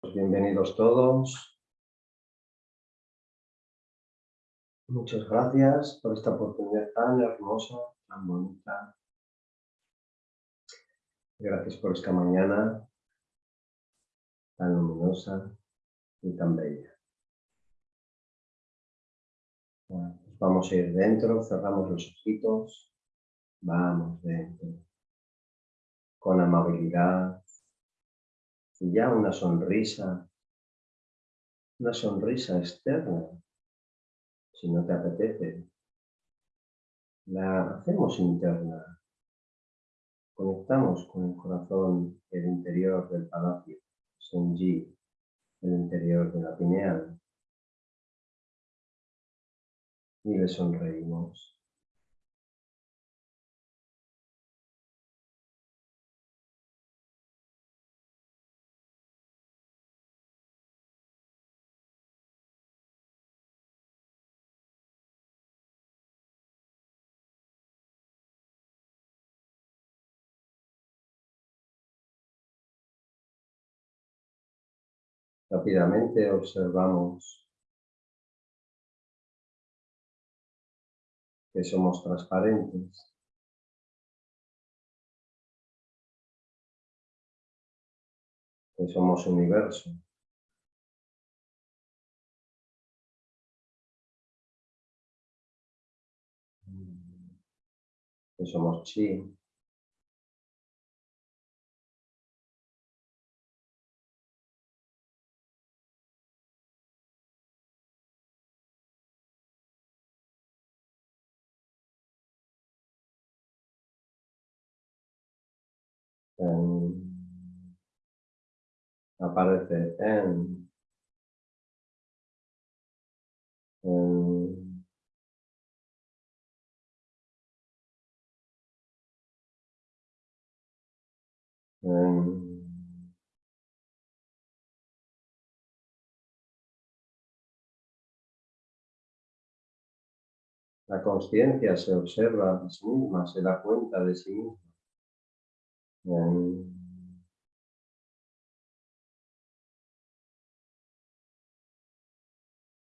Bienvenidos todos. Muchas gracias por esta oportunidad tan hermosa, tan bonita. Gracias por esta mañana tan luminosa y tan bella. Pues vamos a ir dentro, cerramos los ojitos, vamos dentro, con amabilidad, ya una sonrisa, una sonrisa externa, si no te apetece, la hacemos interna, conectamos con el corazón, el interior del palacio, Senji, el interior de la pineal, y le sonreímos. Rápidamente observamos que somos transparentes. Que somos universo. Que somos chi. Aparece en, en La conciencia se observa a sí misma, se da cuenta de sí misma.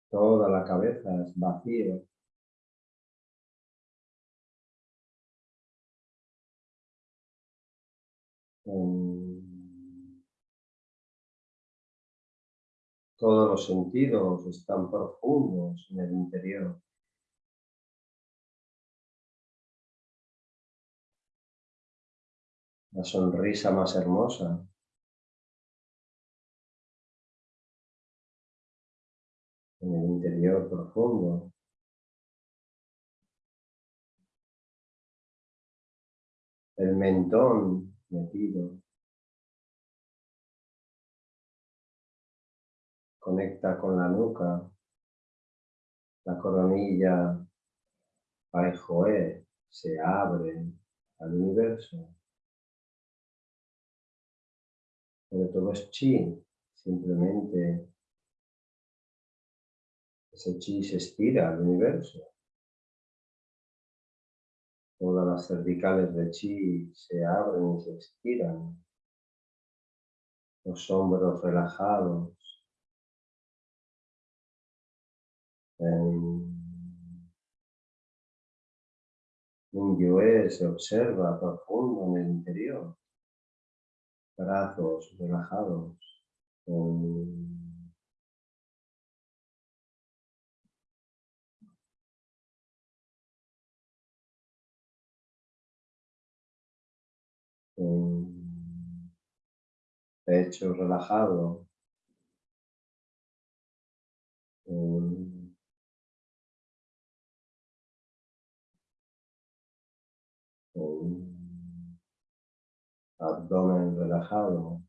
Toda la cabeza es vacía. Todos los sentidos están profundos en el interior. La sonrisa más hermosa en el interior profundo. El mentón metido. Conecta con la nuca. La coronilla Paijoe se abre al universo. Pero todo es chi, simplemente ese chi se estira al universo. Todas las cervicales de chi se abren y se estiran. Los hombros relajados. En un se observa profundo en el interior. Brazos relajados. pecho relajado, abdomen relajado,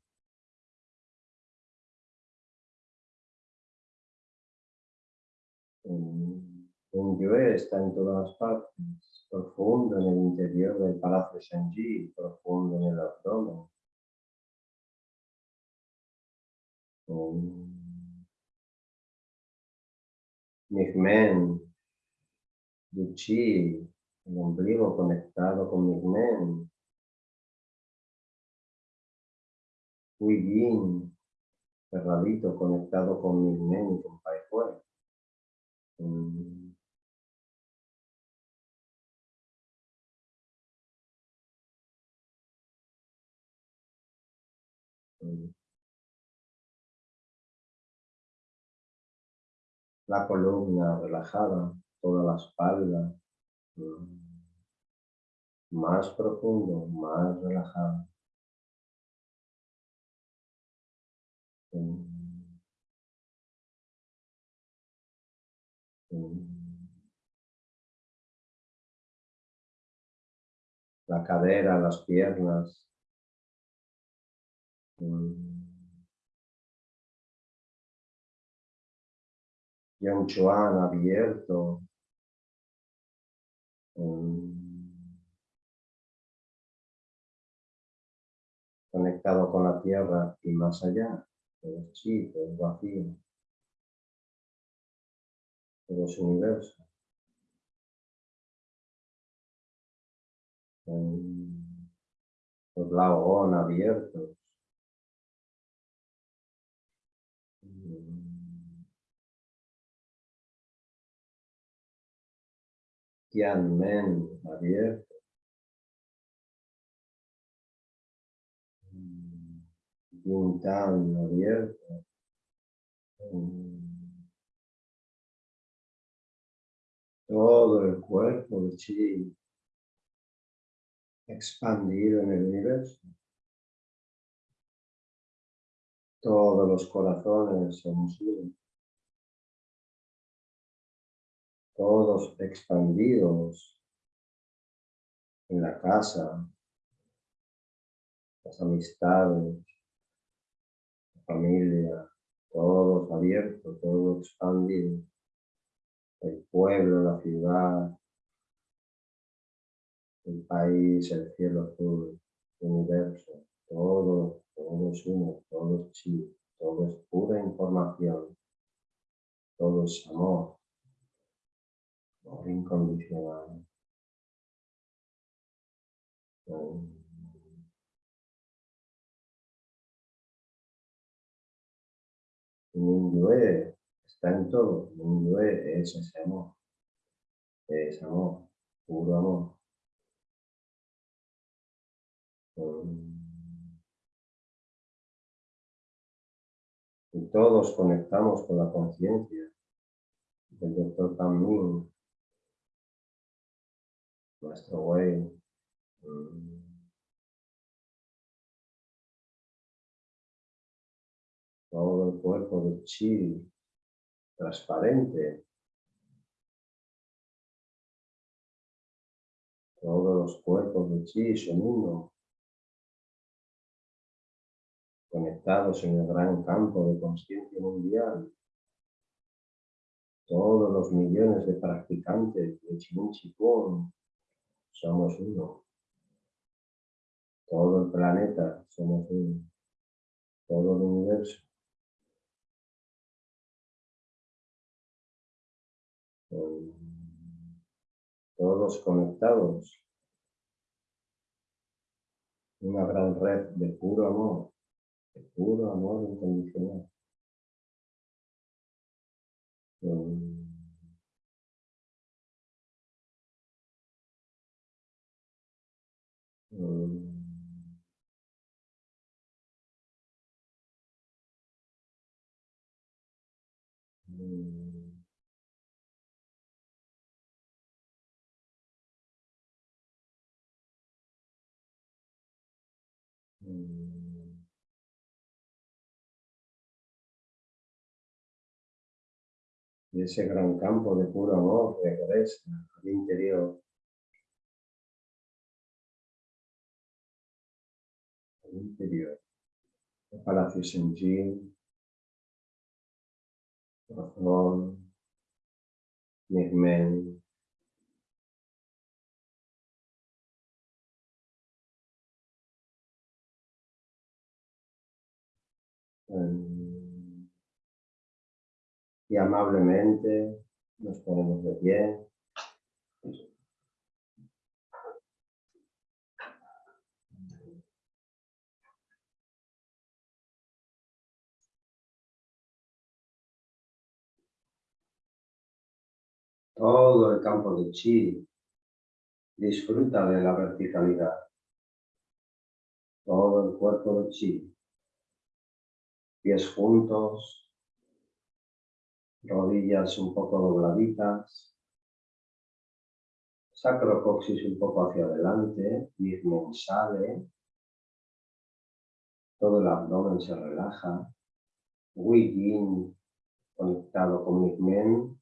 un yue está en todas partes profundo en el interior del palacio Shanji, profundo en el abdomen. Migmen, Yuchi, el ombligo conectado con Migmen. Huigin, cerradito, conectado con mi mente, con Pai La columna relajada, toda la espalda. Más profundo, más relajado. La cadera, las piernas. Y un chuan abierto. Conectado con la tierra y más allá. Todo es chi, es vacío. Todo es universo. Los laos abiertos. Tianmen abierto. Yintan abierto. Todo el cuerpo de chi expandido en el universo. Todos los corazones somos uno. Todos expandidos en la casa, las amistades, familia, todos abiertos, todo expandido. El pueblo, la ciudad, el país, el cielo azul, el universo, todo, todo es uno, todo es chi, todo es pura información, todo es amor, amor incondicional. Mindue está en todo, Mindue es ese amor, es amor, puro amor. Y todos conectamos con la conciencia del doctor Tammin, nuestro way. Todo el cuerpo de chi transparente. Todos los cuerpos de chi son uno conectados en el gran campo de conciencia mundial. Todos los millones de practicantes de Chin Chikung somos uno. Todo el planeta somos uno. Todo el universo. Todos conectados. Una gran red de puro amor puro amor incondicional. Mm. Y ese gran campo de puro amor regresa al interior. Al interior. El Palacio Senjin, Corazón, Nigmen, y amablemente nos ponemos de pie. Todo el campo de chi disfruta de la verticalidad. Todo el cuerpo de chi. Pies juntos, rodillas un poco dobladitas, sacrocoxis un poco hacia adelante, mismo sale, todo el abdomen se relaja, Yin conectado con mi men.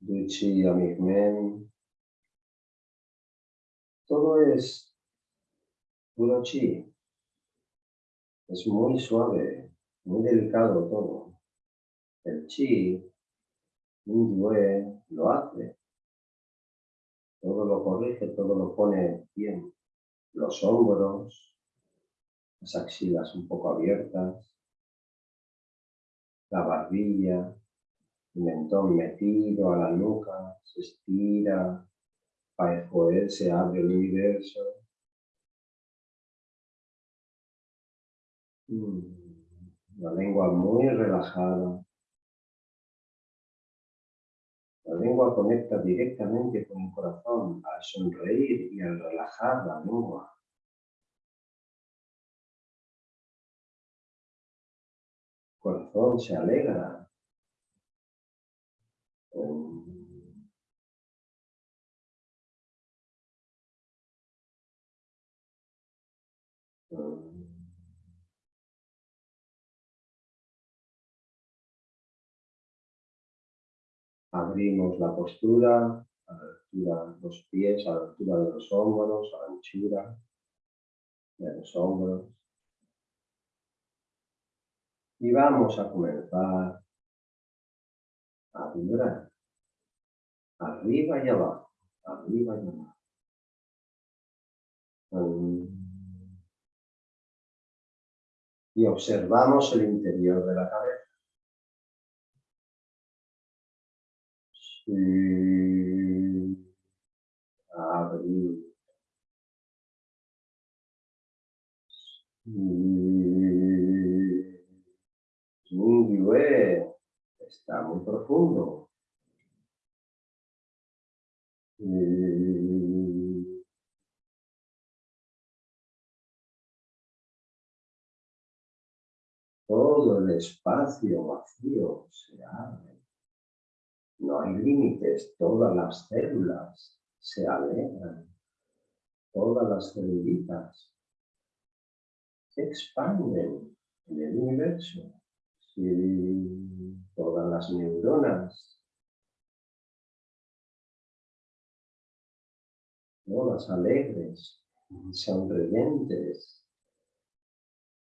Duchi a men. Todo es puro chi. Es muy suave, muy delicado todo. El chi, un lo hace. Todo lo corrige, todo lo pone bien los hombros, las axilas un poco abiertas, la barbilla, el mentón metido a la nuca, se estira, para el se abre el universo. La lengua muy relajada. La lengua conecta directamente con el corazón al sonreír y al relajar la lengua. El corazón se alegra. Abrimos la postura a la altura de los pies, a la altura de los hombros, a la anchura de los hombros. Y vamos a comenzar a vibrar arriba y abajo, arriba y abajo. Y observamos el interior de la cabeza. Está muy profundo. Todo el espacio vacío se abre. No hay límites, todas las células se alegran, todas las celulitas se expanden en el universo. todas las neuronas, todas alegres, sonrientes,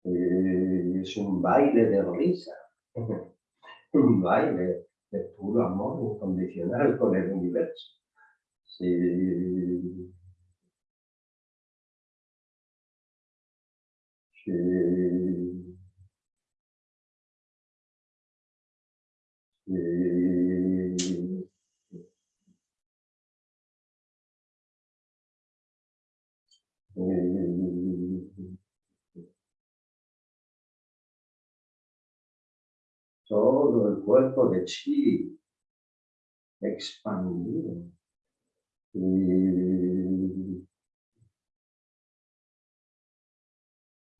eh, es un baile de risa, un baile de puro amor incondicional con el universo. Sí. Sí. Todo el cuerpo de chi expandido. Y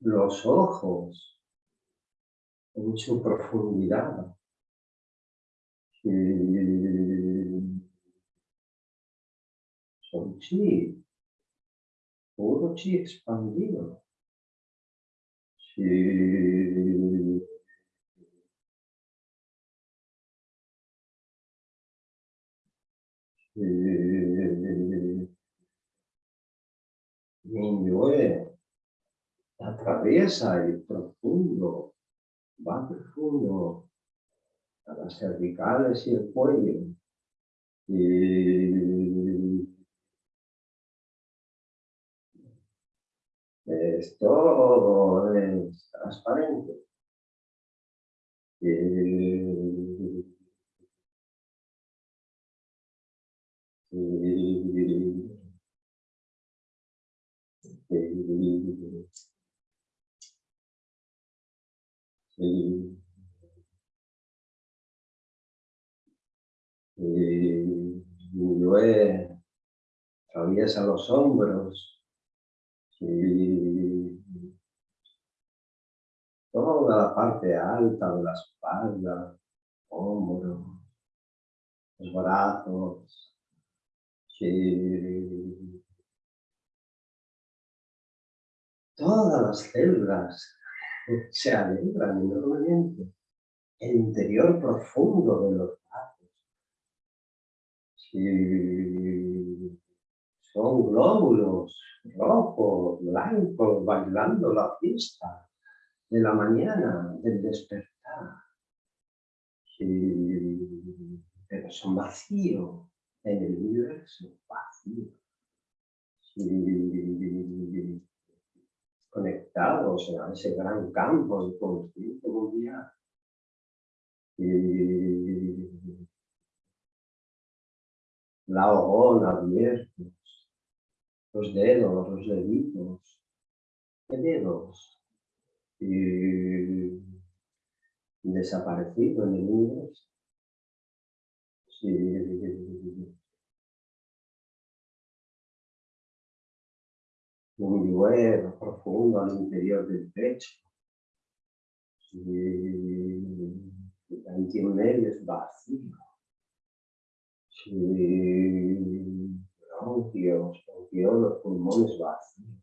los ojos en su profundidad. son chi, puro chi expandido. Minyue atraviesa el profundo, va profundo a las cervicales y el cuello. Y esto es transparente. Y eh, eh, atraviesa los hombros y toda la parte alta de la espalda, hombro, los brazos, y todas las células se alegran enormemente. El interior profundo de los brazos. son glóbulos rojos, blancos, bailando la fiesta de la mañana, del despertar. pero son vacíos en el universo, vacío conectados a ese gran campo de conciencia mundial. Y la ojona abiertos, los dedos, los deditos, ¿qué dedos? Y desaparecido en el universo. Un duelo profundo al interior del pecho. Y el medio es vacío. Bronquios, bronquios, los pulmones vacíos.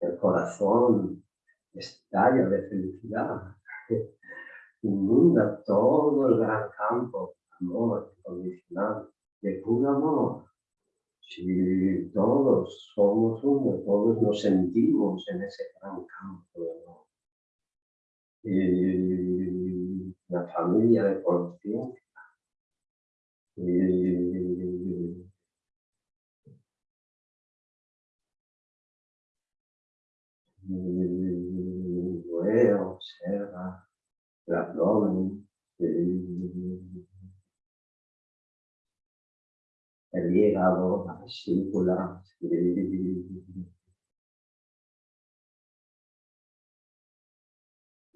el corazón estalla de felicidad. Inunda todo el gran campo, amor incondicional de puro amor. Si todos somos uno, todos nos sentimos en ese gran campo de amor. Y la familia de conciencia. Y observa el abdomen, el hígado, la vesícula.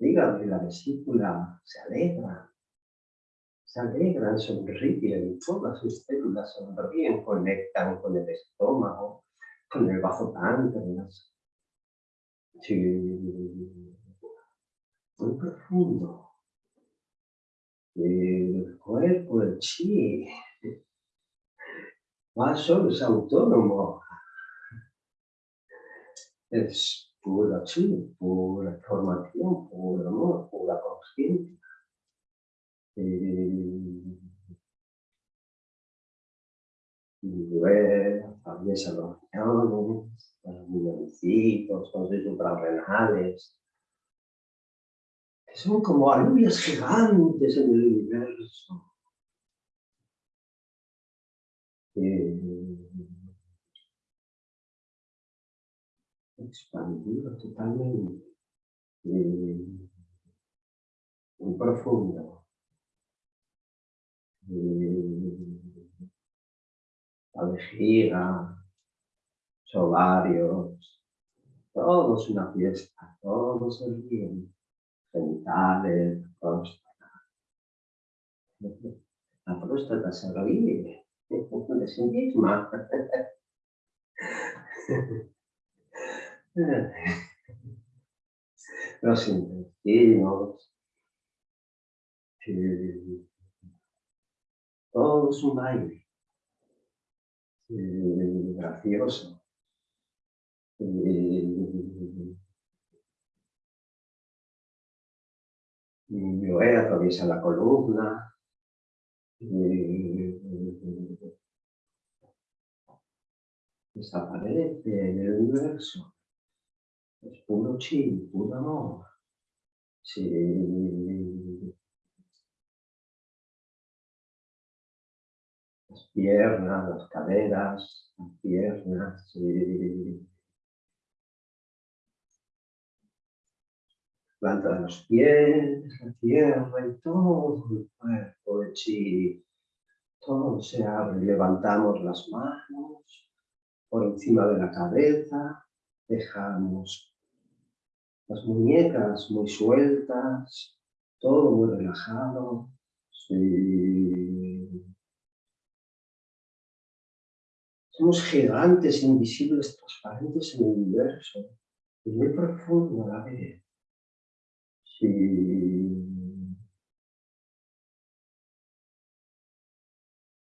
hígado y la vesícula se alegran, se alegran, sonríen, todas sus células sonríen, conectan con el estómago, con el bajo páncreas. Muy profundo. El cuerpo, el chi, ma solo es autónomo. Es pura chi, pura formación, puro amor, pura conciencia. Y, luego atraviesa los riñones, los milloncitos, los suprarrenales, son como alubias gigantes en el universo expandido totalmente, muy profundo. la vejiga, ovarios, todo es una fiesta, todo se bien, genitales, próstata. La próstata se sí misma. Los intestinos, todo es un baile gracioso. Y yo atraviesa la columna, desaparece en el universo. Es puro chi, puro amor. Las piernas, las caderas, las piernas, planta de los pies, la tierra y todo el cuerpo de chi. Todo se abre, levantamos las manos por encima de la cabeza, dejamos las muñecas muy sueltas, todo muy relajado. Somos gigantes invisibles transparentes en el universo, y muy profundo a la vez. Sí.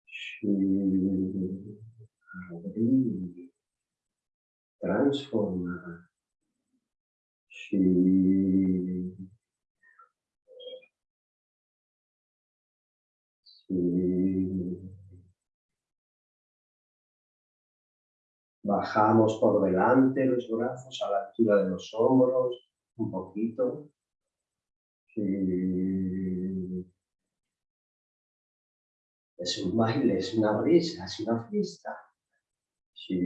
Sí. Transformar. Sí. Bajamos por delante los brazos a la altura de los hombros, un poquito. Es un baile, es una risa, es una fiesta. Sí.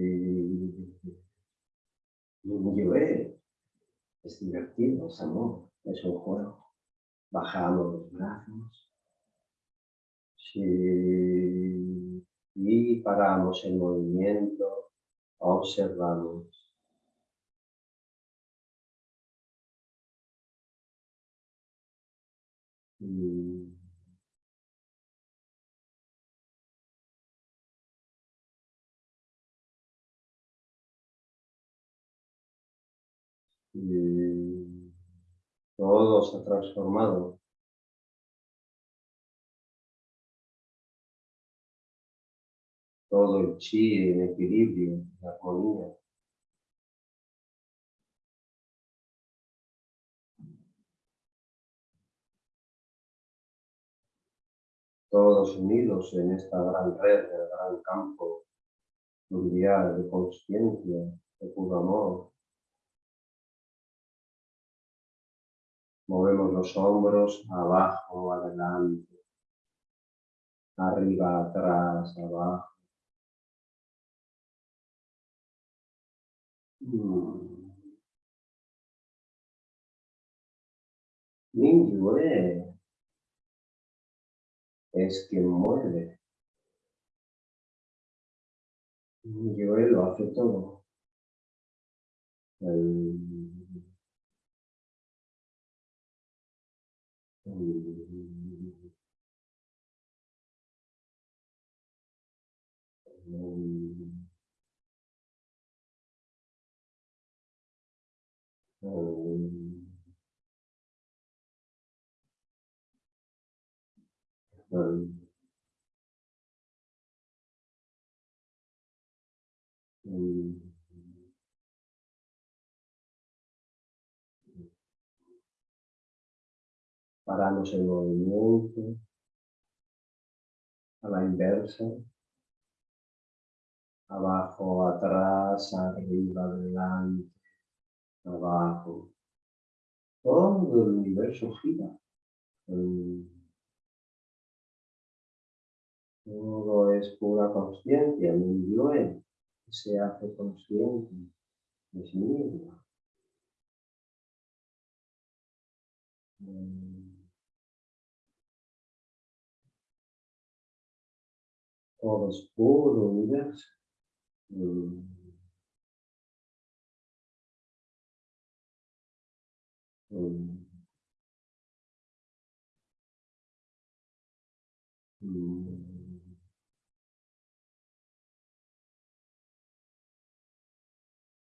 Es divertido, es amor, es un juego. Bajamos los brazos. Y paramos el movimiento, observamos. Mm. Y todo se ha transformado todo el chi en equilibrio, en armonía. Todos unidos en esta gran red, el gran campo mundial de conciencia, de puro amor. Movemos los hombros abajo, adelante, arriba, atrás, abajo. Mingyue es quien mueve. Mingyue lo hace todo. El, Mm. Paramos el movimiento a la inversa, abajo, atrás, arriba, adelante, abajo. Todo el universo gira. Todo es pura conciencia, mi yo se hace consciente de sí mismo. Todo es puro universo.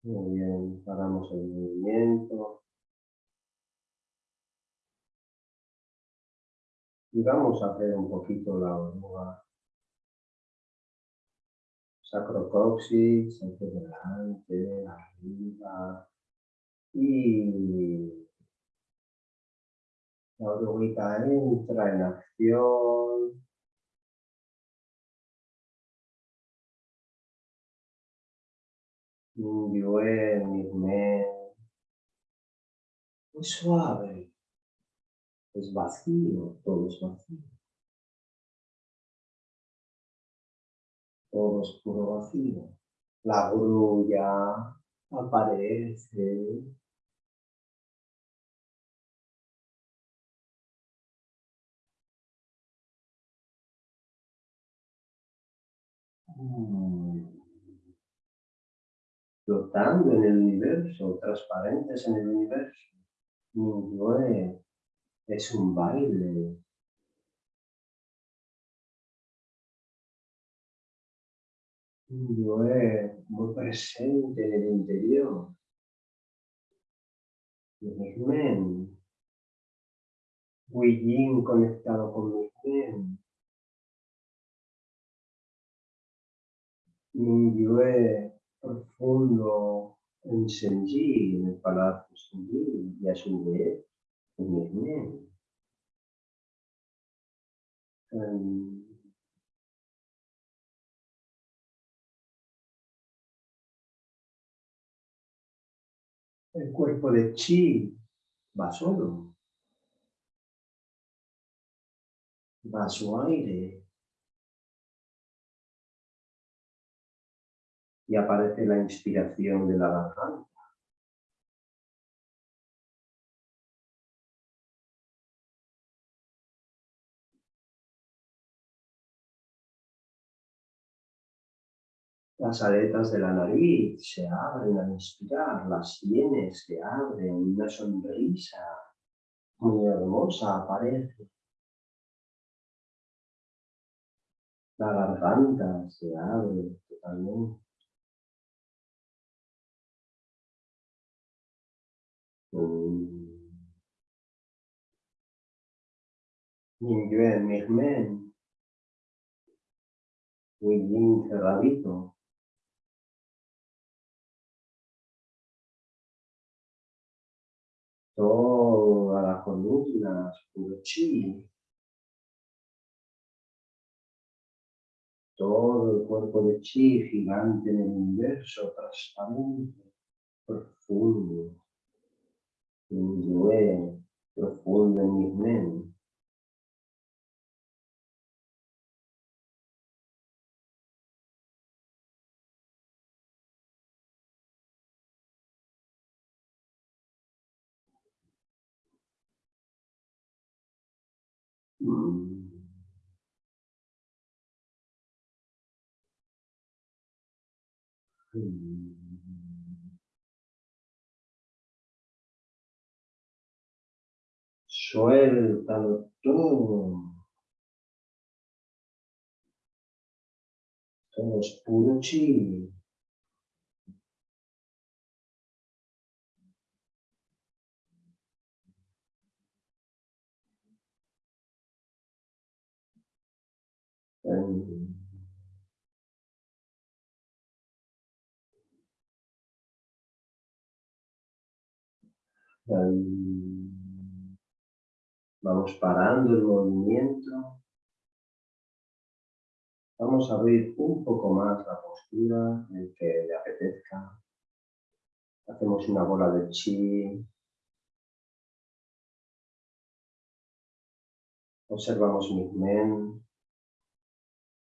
Muy bien, paramos el movimiento. Y vamos a hacer un poquito la oruga. Sacrocoxis, hacia adelante, arriba. Y la oruguita entra en acción. Muy suave. Es vacío, todo es vacío. Todo es puro vacío. La grulla aparece. Mm flotando en el universo, transparentes en el universo. No es un baile, Yo es muy presente en el interior. Mi men. Yin conectado con mi men. Yo profundo en Senji, en el palacio Senji, y a su vez en men. El cuerpo de chi va solo. Va su aire. Y aparece la inspiración de la garganta. Las aletas de la nariz se abren al inspirar, las sienes se abren, una sonrisa muy hermosa aparece. La garganta se abre totalmente. Mingyue Mirmen, muy cerradito. Toda la columna chi, todo el cuerpo de chi gigante en el universo, transparente, profundo, en profundo en mi mente. Suéltalo todo. Es puro. Vamos parando el movimiento. Vamos a abrir un poco más la postura, el que le apetezca. Hacemos una bola de chi. Observamos mi men.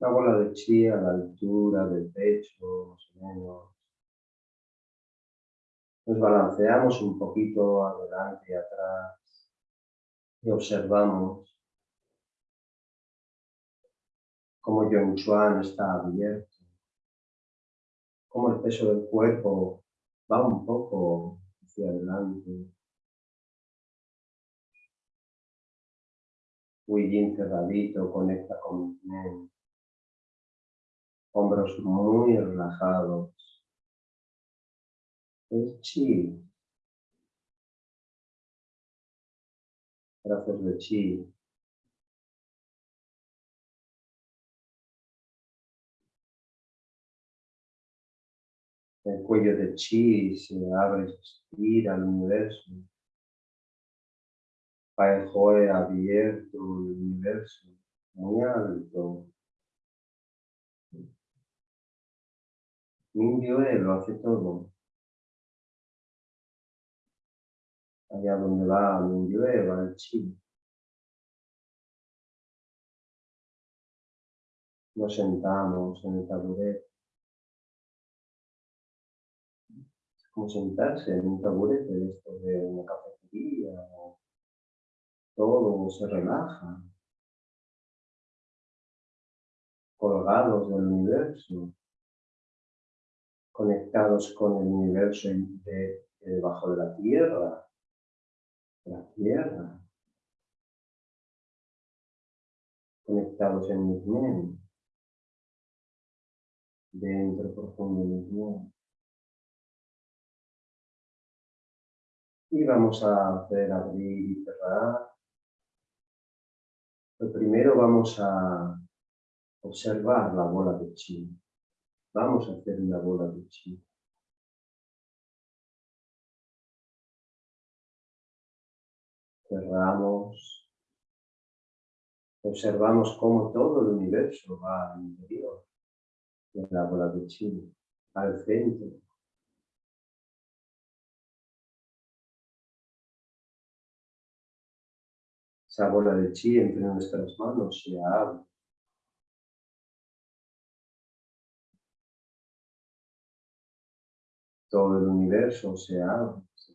Una bola de chi a la altura del pecho. Nos balanceamos un poquito adelante y atrás y observamos cómo Chuan está abierto, cómo el peso del cuerpo va un poco hacia adelante. Yin cerradito conecta con mente. Hombros muy relajados. Es chi. Brazos de chi. El cuello de chi se abre y estira al universo. Pai abierto el universo, muy alto. Indio lo hace todo. allá donde va el va el chi. Nos sentamos en el taburete. Es como sentarse en un taburete de esto de una cafetería. Todo se relaja. Colgados del universo. Conectados con el universo de, debajo de la tierra la tierra, conectados en mente. dentro profundo mismo. Y vamos a hacer abrir y cerrar. Lo primero vamos a observar la bola de chi. Vamos a hacer una bola de chi. Cerramos. Observamos cómo todo el universo va al interior de la bola de chi, al centro. Esa bola de chi entre nuestras manos se abre. Todo el universo se abre, se.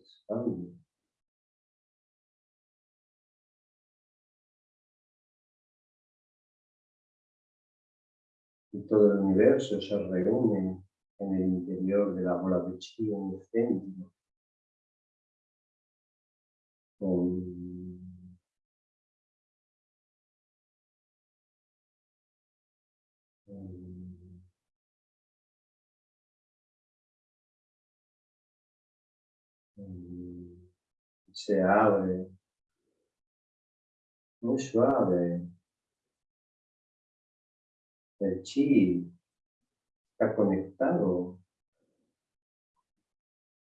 Y todo el universo se reúne en el interior de la bola de chi, en el centro. Se abre muy suave. El chi está conectado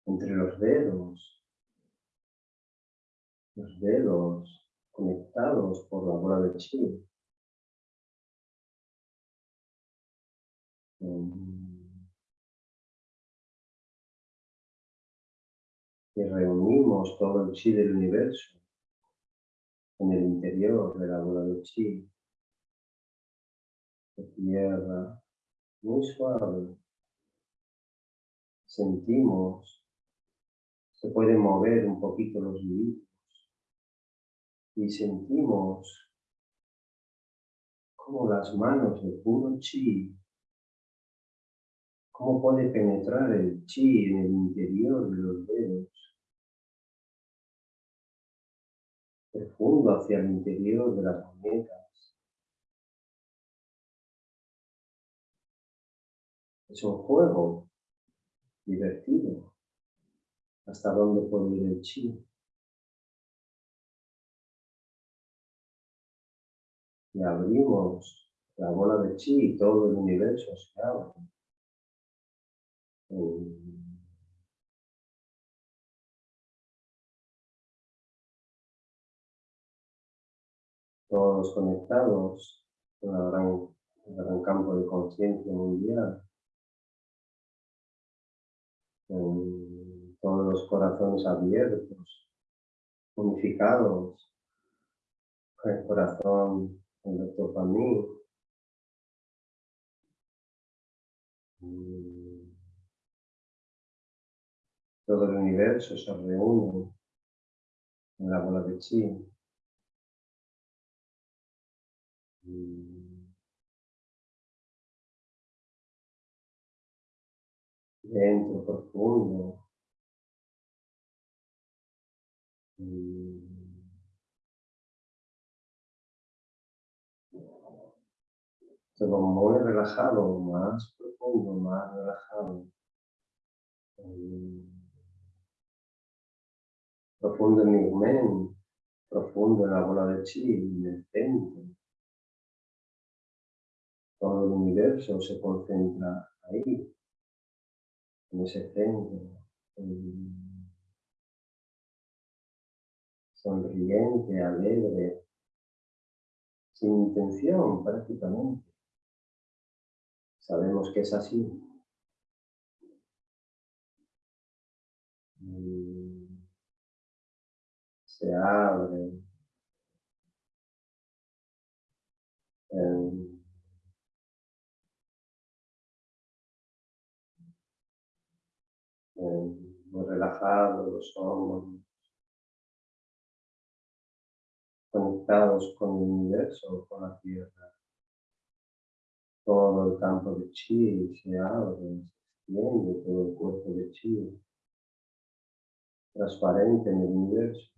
entre los dedos, los dedos conectados por la bola de chi. Y reunimos todo el chi del universo en el interior de la bola de chi, de tierra, muy suave. Sentimos, se pueden mover un poquito los libritos y sentimos como las manos de puro chi cómo puede penetrar el chi en el interior de los dedos, profundo hacia el interior de las muñecas. Es un juego divertido. ¿Hasta dónde puede ir el chi? Y abrimos la bola de chi y todo el universo se abre. Todos conectados con el gran, gran campo de conciencia mundial. Todos los corazones abiertos, unificados, el corazón del doctor Pamín. Todo el universo se reúne en la bola de chi. Dentro profundo. Todo muy relajado, más profundo, más relajado profundo en mi profundo en la bola de chi, en el centro. Todo el universo se concentra ahí, en ese centro, sonriente, alegre, sin intención prácticamente. Sabemos que es así. Se abre. muy relajados los hombros, conectados con el universo, con la tierra. Todo el campo de chi se abre, se extiende, todo el cuerpo de chi, transparente en el universo.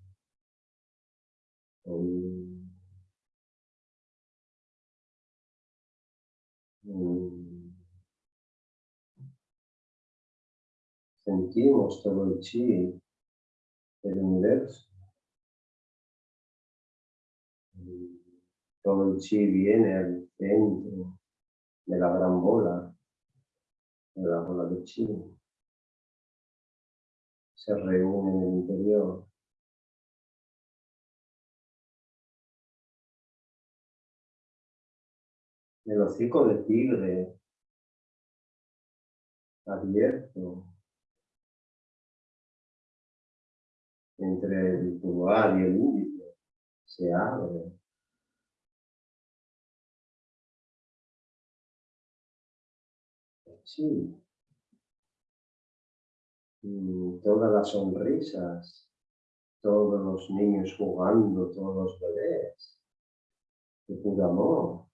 Um, um, Sentimos todo el chi del universo. Todo el chi viene al centro de la gran bola, de la bola de chi. Se reúne en el interior. El hocico de tigre abierto entre el pulgar y el índice se abre. Sí. Todas las sonrisas, todos los niños jugando, todos los bebés, de puro amor.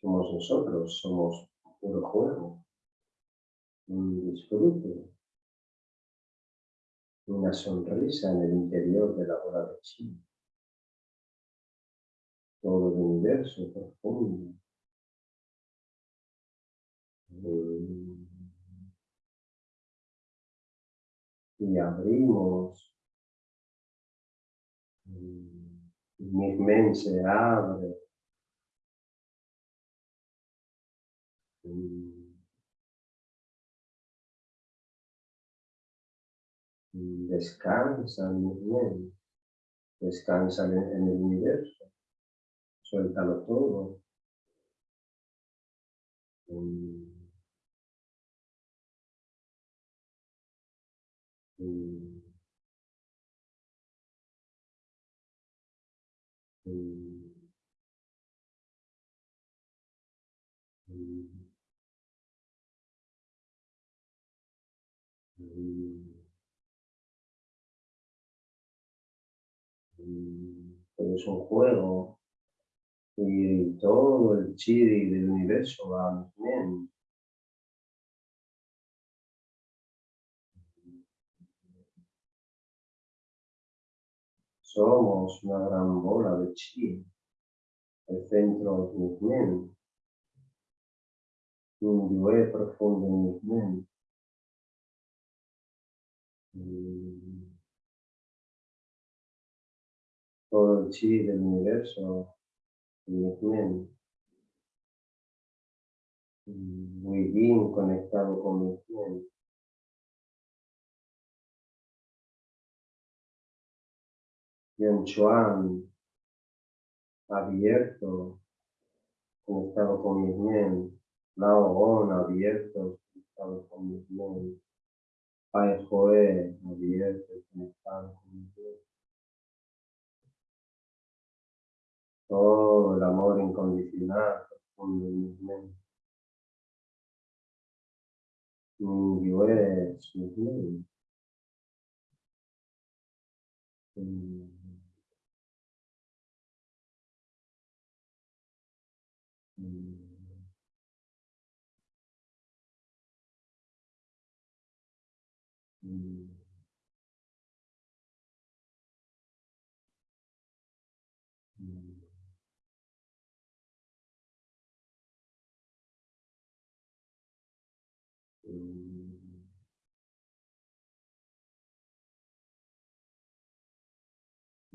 Somos nosotros, somos puro juego, un disfrute una sonrisa en el interior de la bola de chi. Todo el universo profundo. Y abrimos. Mi mente se abre. Descansan bien, descansan en, el universo, suéltalo todo. Mm. Mm. Mm. Es un juego. Y todo el chi del universo va bien. Somos una gran bola de chi, el centro de mi mente, un yo profundo en mi todo el chi del universo muy bien conectado con mi mente. Yon Chuan abierto, conectado con mi mente. Lao On abierto, conectado con mi mente. Pai Joe abierto, conectado con mi todo el amor incondicional profundo en mi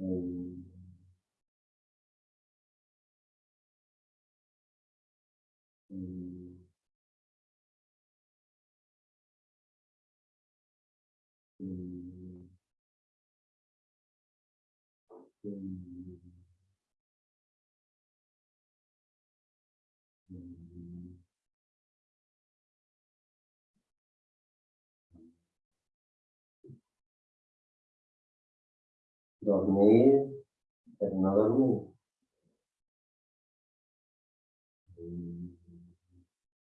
mi mente. Descansa Dormir, pero no dormir.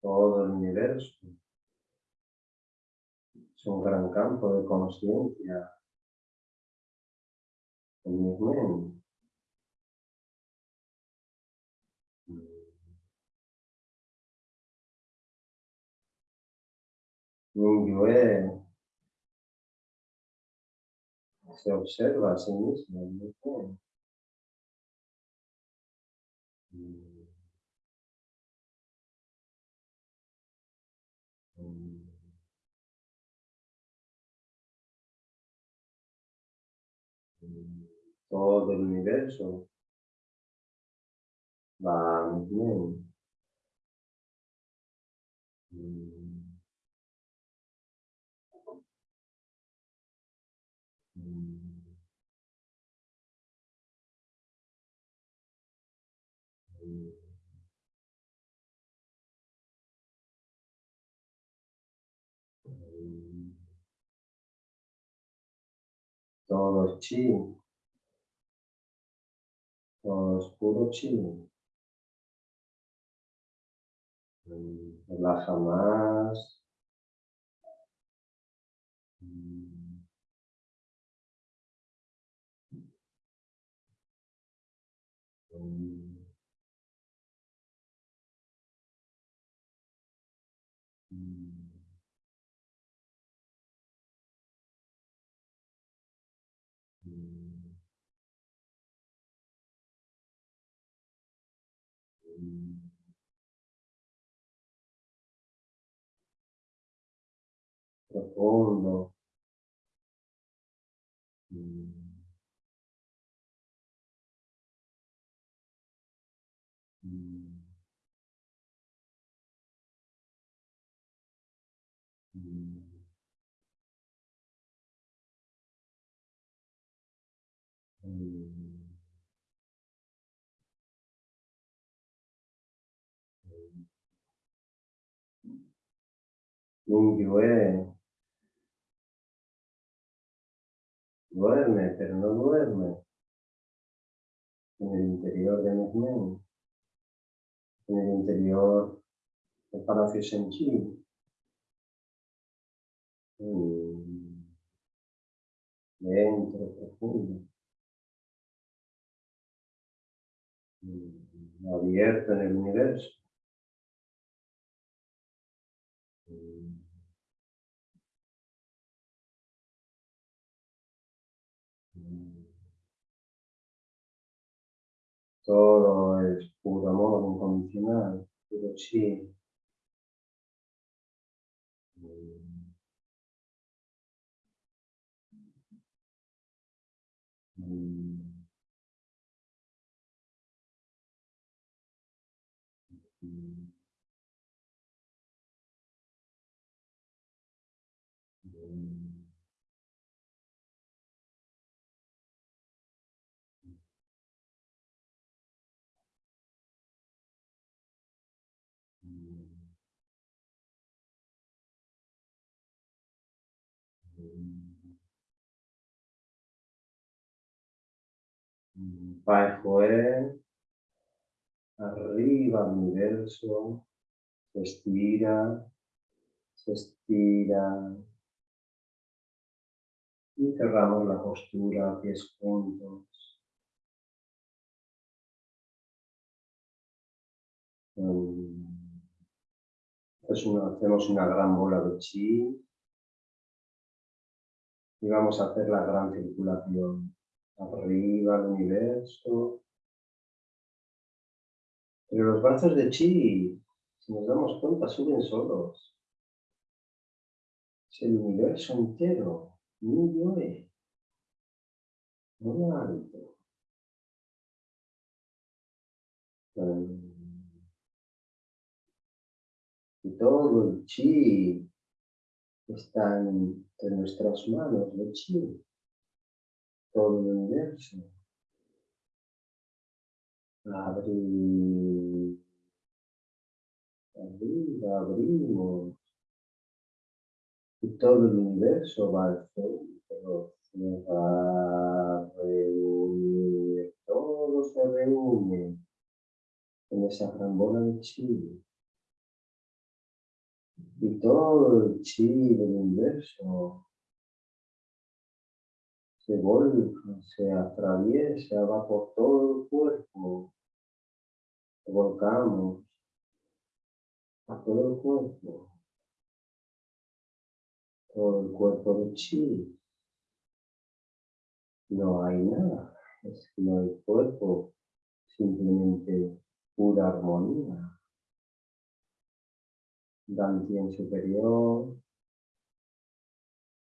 todo el universo. Es un gran campo de conciencia en mi mente. Se observa a sí mismo todo el universo va a mi todo chi oscuro chino. Relaja más. Profundo. Mingyue Duerme, pero no duerme. En el interior de mi mente. En el interior del Palacio Senchi. Dentro, profundo. Abierto en el universo. Todo es puro amor incondicional, puro chi. Va afuera, arriba al universo, se estira, se estira. Y cerramos la postura, pies juntos. hacemos una gran bola de chi y vamos a hacer la gran circulación arriba al universo. Pero los brazos de chi, si nos damos cuenta, suben solos. Es el universo entero, muy muy alto. Y todo el chi está entre nuestras manos, el chi todo el universo. Abrir, abrir, abrimos. Y todo el universo va al centro, se va a reunir, todo se reúne en esa gran bola de chile. Y todo el chi del universo se volca, se atraviesa, va por todo el cuerpo. Volcamos a todo el cuerpo. Todo el cuerpo de chi. No hay nada, es que no hay cuerpo, simplemente pura armonía. Dantien superior,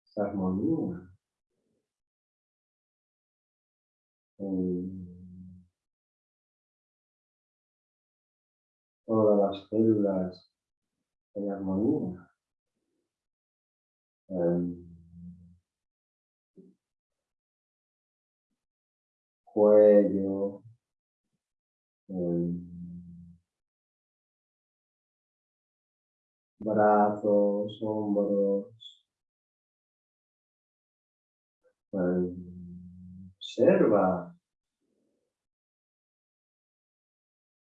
esa armonía. En todas las células en armonía. cuello, brazos, hombros. Observa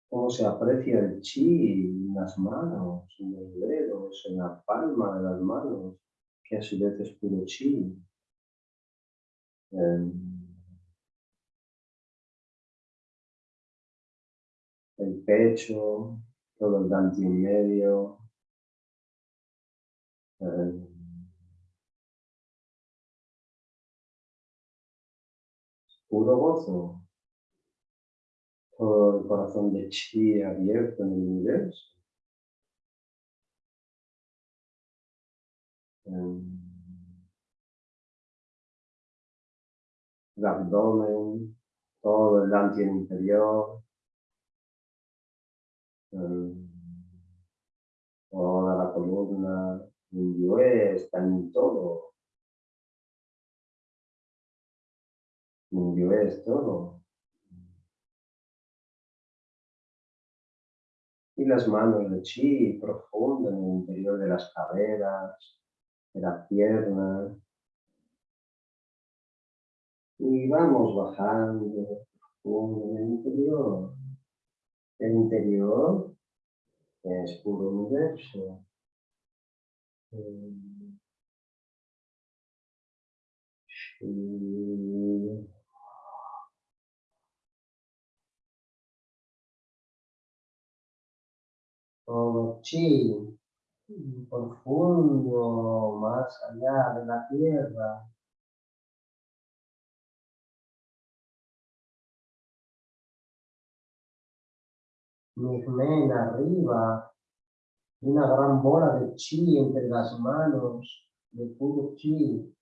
cómo se aprecia el chi en las manos, en los dedos, en la palma de las manos, que a su vez es puro chi. el pecho, todo el dante en medio, puro gozo, todo el corazón de chi abierto en el universo. el abdomen, todo el dante interior, toda la columna, Mingyue está en todo. Y las manos de chi profundo en el interior de las caderas, de las piernas. Y vamos bajando profundo en el interior. El interior es puro universo. Todo chi profundo, más allá de la tierra. men arriba, una gran bola de chi entre las manos, de puro chi.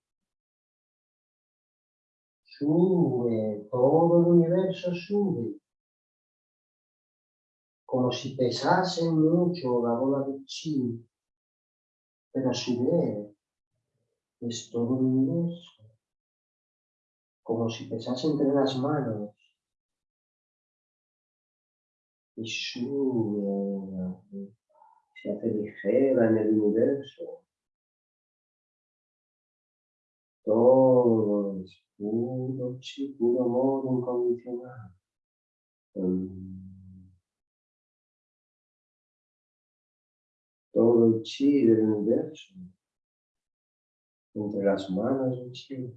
Sube, todo el universo sube. Como si pesase mucho la bola de chi, pero a su vez es todo el universo. Como si pesase entre las manos y sube, se hace ligera en el universo. Todo es puro chi, puro amor incondicional. Todo el chi del universo entre las manos del chi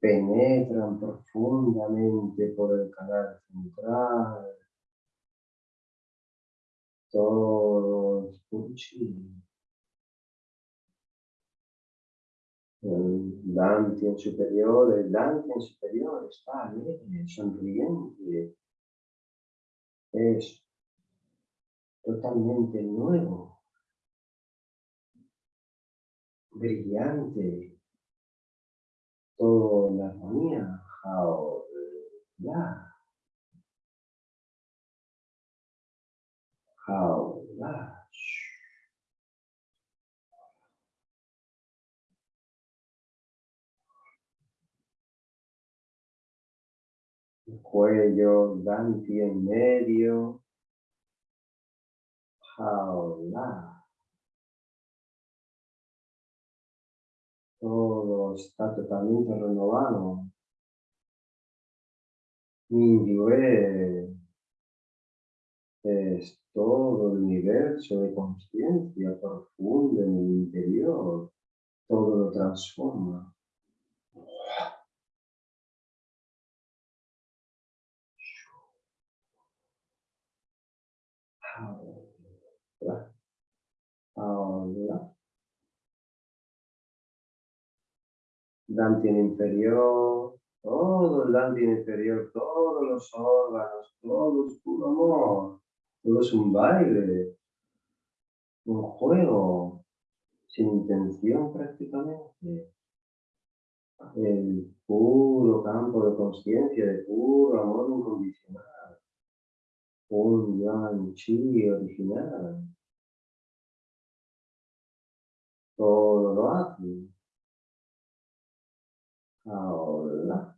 penetran profundamente por el canal central. Todo es El Dante superior, el Dante superior está alegre, sonriente. Es totalmente nuevo, brillante, todo la armonía, Hao La. Hao La. cuello, Danti en medio, La. Todo está totalmente renovado. Mingyue es todo el universo de conciencia profunda en el interior, todo lo transforma. Ahora. Dantian inferior, todo el Dantian inferior, todos los órganos, todo es puro amor. Todo es un baile, un juego, sin intención prácticamente. El puro campo de conciencia, de puro amor incondicional. Un gran chi original. Todo lo hace. Ahora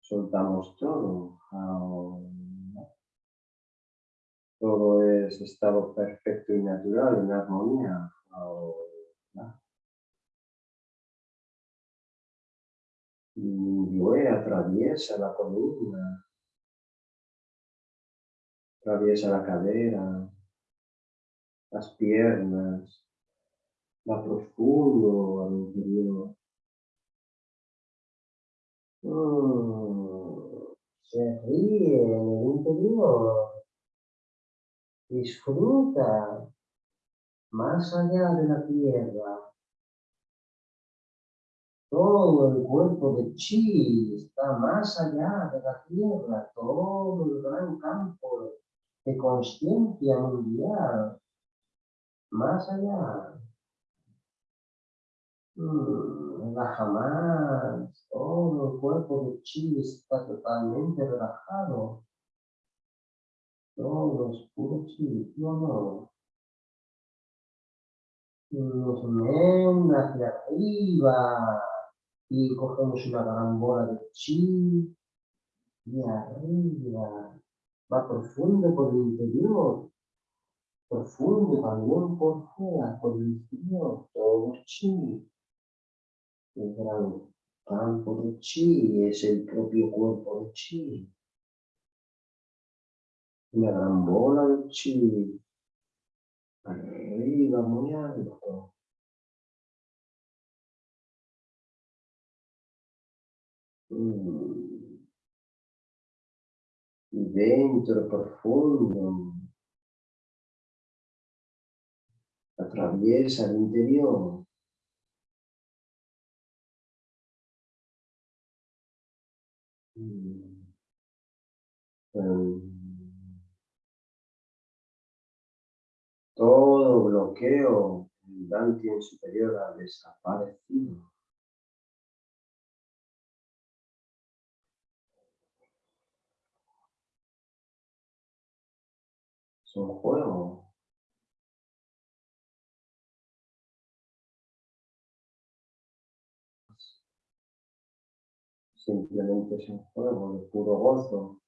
soltamos todo. Ahora todo es estado perfecto y natural, en armonía. Ahora. Y atraviesa la columna, atraviesa la cadera, las piernas, va profundo al interior. Mm, se ríe en el interior disfruta más allá de la tierra. Todo el cuerpo de chi está más allá de la tierra, todo el gran campo de conciencia mundial, más allá. Mm, relaja más, todo el cuerpo de chi está totalmente relajado todos puro sitio no. Nos ven hacia arriba y cogemos una gran bola de chi y arriba. Va profundo por el interior, profundo también por fuera, por el interior, todo chi. El gran campo de chi es el propio cuerpo de chi una gran bola de chi arriba muy. Mm. Dentro profundo atraviesa el interior. Todo bloqueo en Dantien superior ha desaparecido. Es juego. Simplemente es un juego de puro gozo,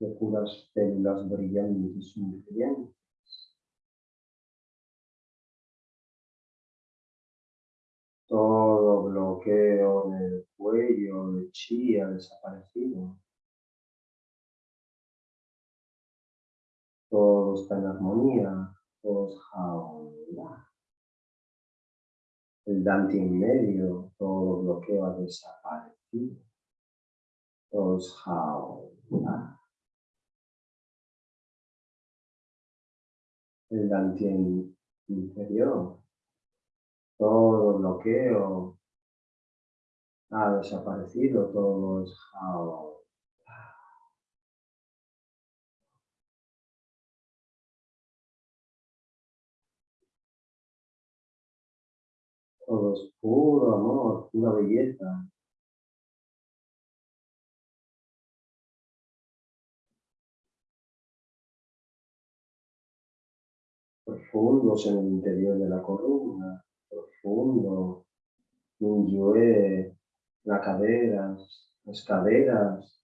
de puras células brillantes y brillantes. Todo bloqueo del cuello de chi ha desaparecido. Todo está en armonía, todo es jaula. El dante en medio, todo bloqueo ha desaparecido. Es jaula. El dante inferior, todo bloqueo ha desaparecido, todo es Todo es puro amor, pura belleza. Profundos en el interior de la columna profundo, Minyue, las caderas, las caderas,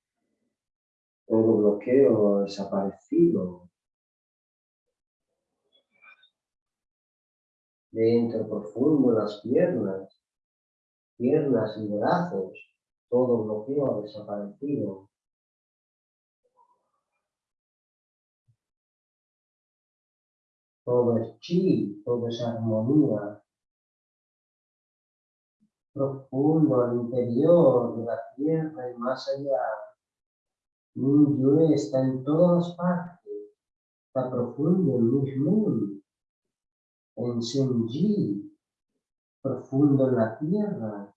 todo bloqueo desaparecido. Dentro profundo las piernas, piernas y brazos, todo bloqueo desaparecido. Todo es chi, todo es armonía. Profundo al interior de la tierra y más allá. Mi está en todas partes, está profundo en mi en Senji, profundo en la tierra,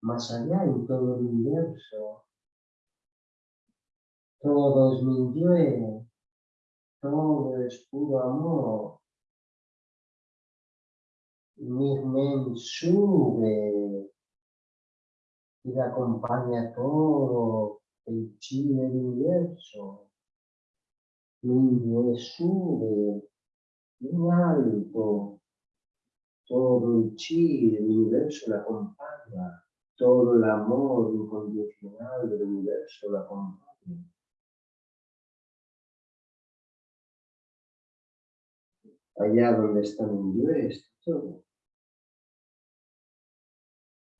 más allá en todo el universo. Todo es mi todo es puro amor. Men sube y le acompaña todo el chi del universo. Mi sube muy alto, todo el chi del universo la acompaña, todo el amor incondicional del universo la acompaña. Allá donde está mi Dios, todo.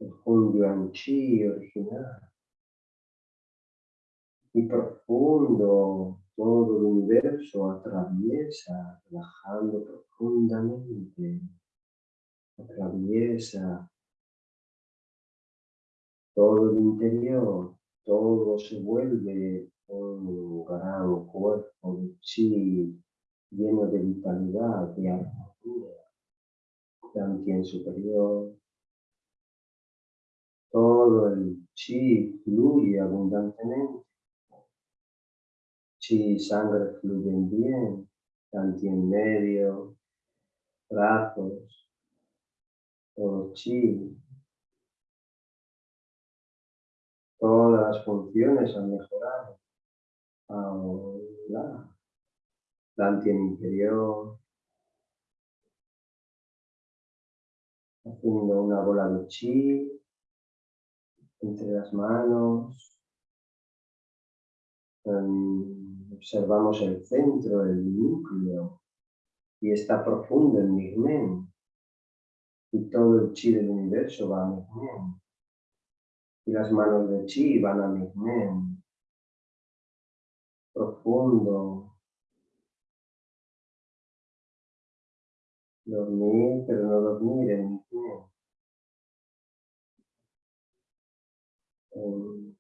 El Chi original. Y profundo todo el universo atraviesa, relajando profundamente, atraviesa todo el interior, todo se vuelve un gran cuerpo de chi lleno de vitalidad, de armonía, también superior. Todo el chi fluye abundantemente chi sangre fluyen bien, tanto en medio, brazos, todo chi. Todas las funciones han mejorado. Ahora, tanto en interior, haciendo una bola de chi entre las manos, observamos el centro, el núcleo, y está profundo en Migmen. Y todo el chi del universo va a Migmen. Y las manos de chi van a Migmen. Profundo. Dormir, pero no dormir en Migmen.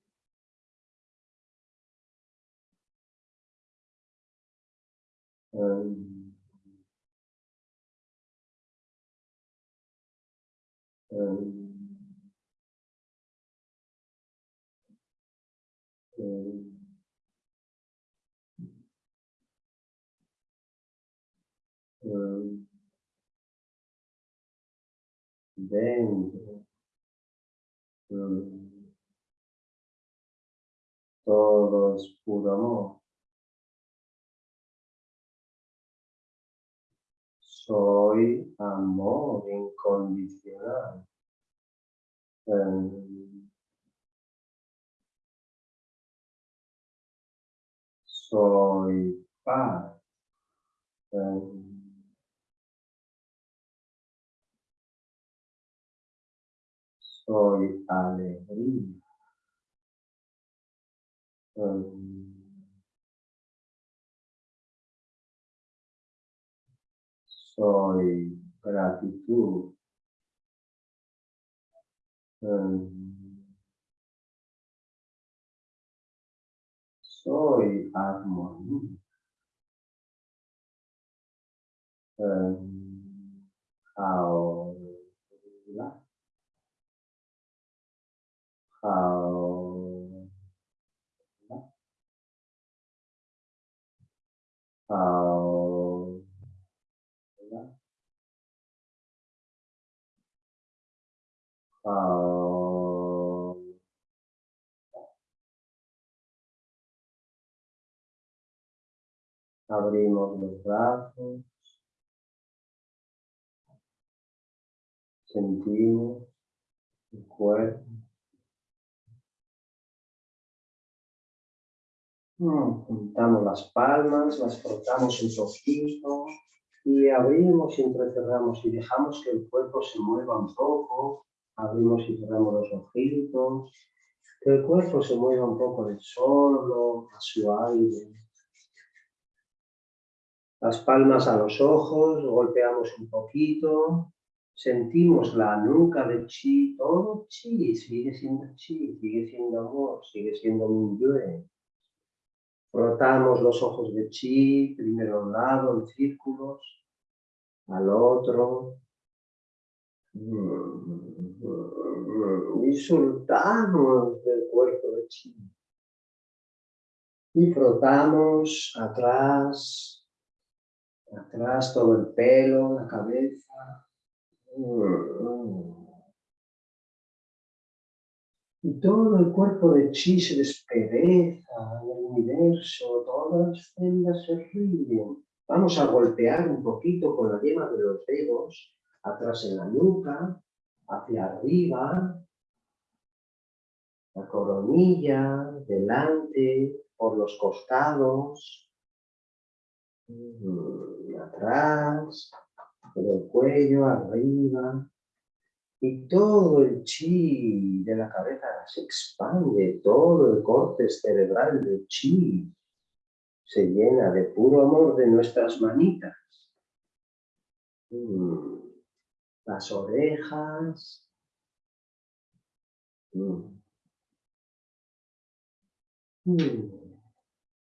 um, um, um, um, then um, todo es puro amor. Soy amor incondicional. Em, soy paz. Em, soy alegría. Em, soy gratitud. soy armonía. ahora, ahora, Ah, abrimos los brazos. Sentimos el cuerpo. Juntamos las palmas, las frotamos un poquito y abrimos y entrecerramos y dejamos que el cuerpo se mueva un poco abrimos y cerramos los ojitos, que el cuerpo se mueva un poco de solo, a su aire. Las palmas a los ojos, golpeamos un poquito, sentimos la nuca de chi, todo chi, sigue siendo chi, sigue siendo amor, sigue siendo yue. Frotamos los ojos de chi, primero a un lado, en círculos, al otro. Y soltamos del cuerpo de chi. Y frotamos atrás, atrás todo el pelo, la cabeza. Y todo el cuerpo de chi se despereza, el universo, todas las células se ríen. Vamos a golpear un poquito con la yema de los dedos, atrás en la nuca, hacia arriba, la coronilla, delante, por los costados, mm, atrás, por el cuello, arriba. Y todo el chi de la cabeza se expande, todo el corte cerebral de chi se llena de puro amor de nuestras manitas. Mm, las orejas. Mm.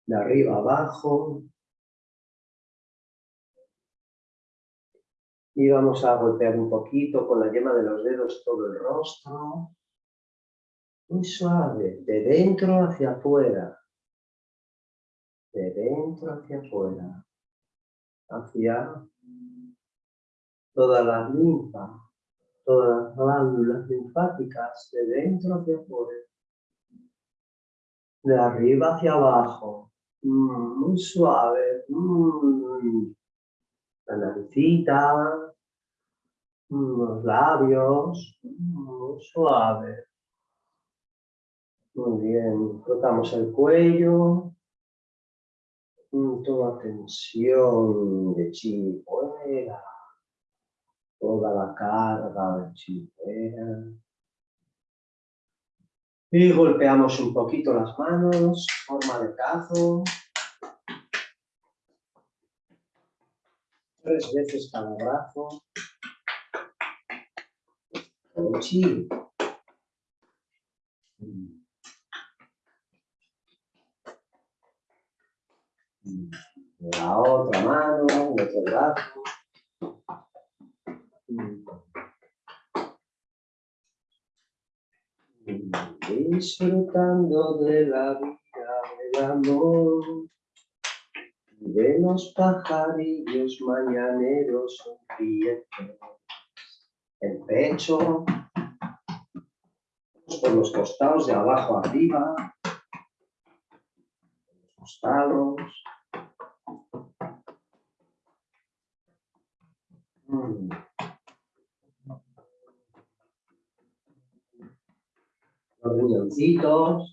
De arriba abajo. Y vamos a golpear un poquito con la yema de los dedos todo el rostro. Muy suave, de dentro hacia afuera. De dentro hacia afuera. Hacia toda la linfa, todas las glándulas linfáticas, de dentro hacia afuera. De arriba hacia abajo. Mm, muy suave. Mm la naricita, los labios, muy suave. Muy bien, frotamos el cuello, toda tensión de chi fuera, toda la carga de chi fuera. Y golpeamos un poquito las manos, forma de cazo. tres veces cada brazo. Chi. La otra mano, otro brazo. Disfrutando de la vida, del amor de los pajarillos mañaneros sonrientes. El pecho, por los costados de abajo arriba, los costados. Mm. Los riñoncitos.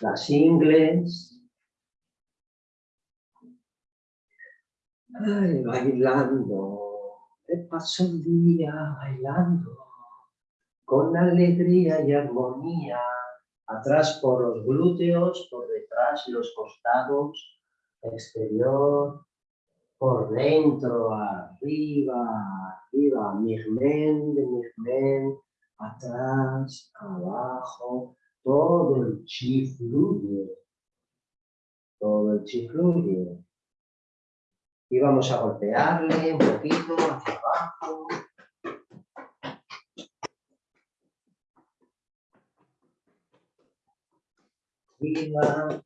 Las ingles. Ay, bailando, me paso el día bailando, con alegría y armonía, atrás por los glúteos, por detrás los costados, exterior, por dentro, arriba, arriba, mirmen, de mirmen, atrás, abajo, todo el chi fluye, todo el chi fluye. Y vamos a golpearle un poquito hacia abajo. Arriba.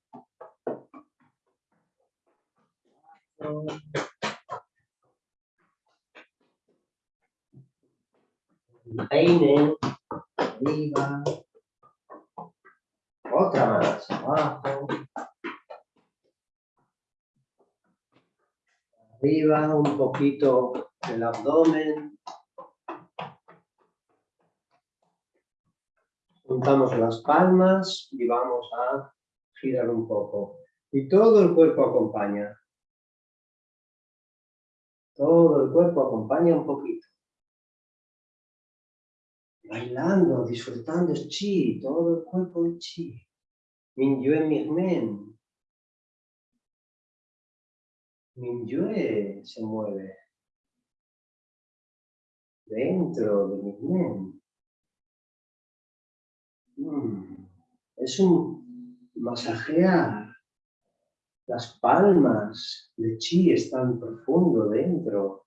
Peine, arriba, otra más abajo, arriba, un poquito el abdomen, juntamos las palmas y vamos a girar un poco Y todo el cuerpo acompaña. Todo el cuerpo acompaña un poquito. Bailando, disfrutando es chi, todo el cuerpo de chi. Minyue Mirmen. Minyue se mueve. Dentro de Mirmen. Mm. Es un masajear las palmas de chi están profundo dentro.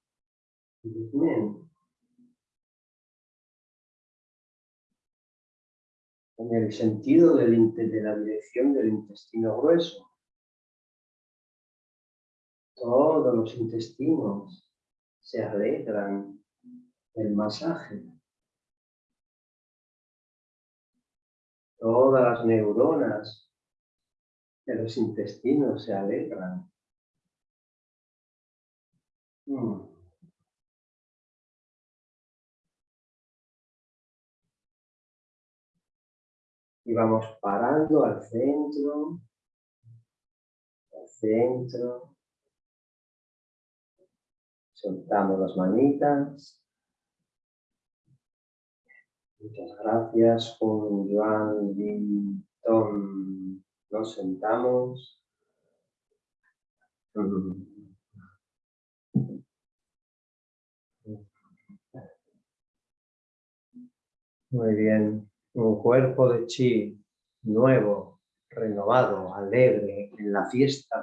En el sentido del, de la dirección del intestino grueso. Todos los intestinos se alegran del masaje. Todas las neuronas que los intestinos se alegran. Mm. Y vamos parando al centro, al centro. Soltamos las manitas. Muchas gracias, con Joan Tom nos sentamos. Muy bien. Un cuerpo de chi nuevo, renovado, alegre, en la fiesta